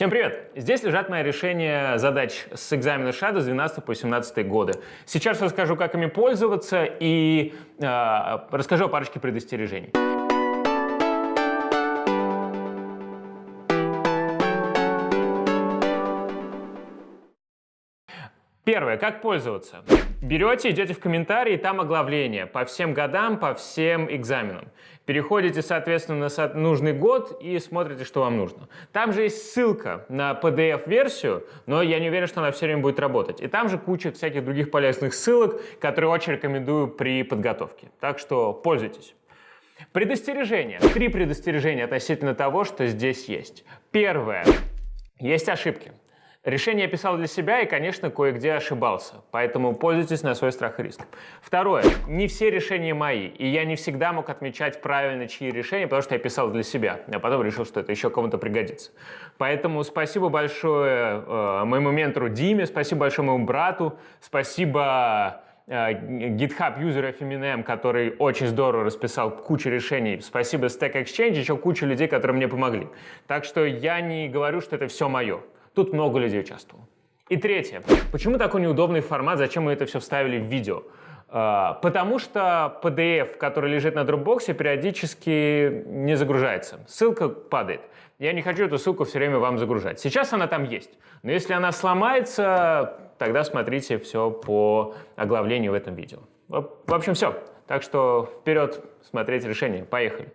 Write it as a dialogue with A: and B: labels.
A: Всем привет! Здесь лежат мои решения задач с экзамена Shadow с 12 по 17 годы. Сейчас расскажу, как ими пользоваться и э, расскажу о парочке предостережений. Первое. Как пользоваться? Берете, идете в комментарии, там оглавление по всем годам, по всем экзаменам. Переходите, соответственно, на нужный год и смотрите, что вам нужно. Там же есть ссылка на PDF-версию, но я не уверен, что она все время будет работать. И там же куча всяких других полезных ссылок, которые очень рекомендую при подготовке. Так что пользуйтесь. Предостережения. Три предостережения относительно того, что здесь есть. Первое. Есть ошибки. Решение писал для себя и, конечно, кое-где ошибался, поэтому пользуйтесь на свой страх и риск. Второе. Не все решения мои, и я не всегда мог отмечать правильно чьи решения, потому что я писал для себя, а потом решил, что это еще кому-то пригодится. Поэтому спасибо большое э, моему ментору Диме, спасибо большое моему брату, спасибо э, GitHub юзера Eminem, который очень здорово расписал кучу решений. Спасибо Stack Exchange, еще куча людей, которые мне помогли. Так что я не говорю, что это все мое. Тут много людей участвовало. И третье. Почему такой неудобный формат? Зачем мы это все вставили в видео? А, потому что PDF, который лежит на Dropbox, периодически не загружается. Ссылка падает. Я не хочу эту ссылку все время вам загружать. Сейчас она там есть. Но если она сломается, тогда смотрите все по оглавлению в этом видео. В общем, все. Так что вперед смотреть решение. Поехали.